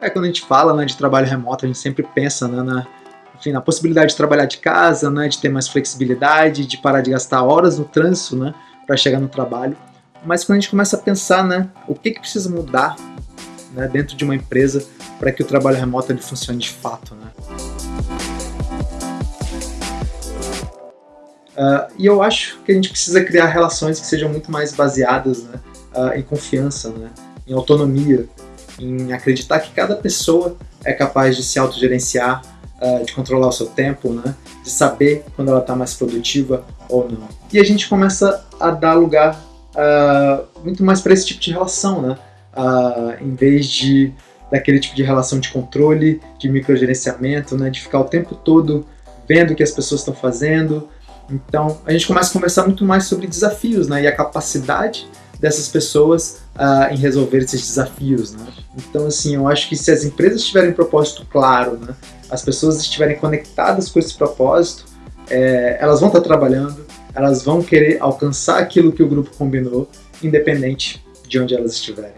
É, quando a gente fala né, de trabalho remoto, a gente sempre pensa né, na, enfim, na possibilidade de trabalhar de casa, né, de ter mais flexibilidade, de parar de gastar horas no trânsito né, para chegar no trabalho. Mas quando a gente começa a pensar né, o que, que precisa mudar né, dentro de uma empresa para que o trabalho remoto ele funcione de fato. Né? Uh, e eu acho que a gente precisa criar relações que sejam muito mais baseadas né, uh, em confiança, né, em autonomia, em acreditar que cada pessoa é capaz de se autogerenciar, uh, de controlar o seu tempo, né? de saber quando ela está mais produtiva ou não. E a gente começa a dar lugar uh, muito mais para esse tipo de relação, né? Uh, em vez de daquele tipo de relação de controle, de microgerenciamento, né? de ficar o tempo todo vendo o que as pessoas estão fazendo. Então a gente começa a conversar muito mais sobre desafios né? e a capacidade dessas pessoas uh, em resolver esses desafios, né? Então, assim, eu acho que se as empresas tiverem um propósito claro, né, as pessoas estiverem conectadas com esse propósito, é, elas vão estar trabalhando, elas vão querer alcançar aquilo que o grupo combinou, independente de onde elas estiverem.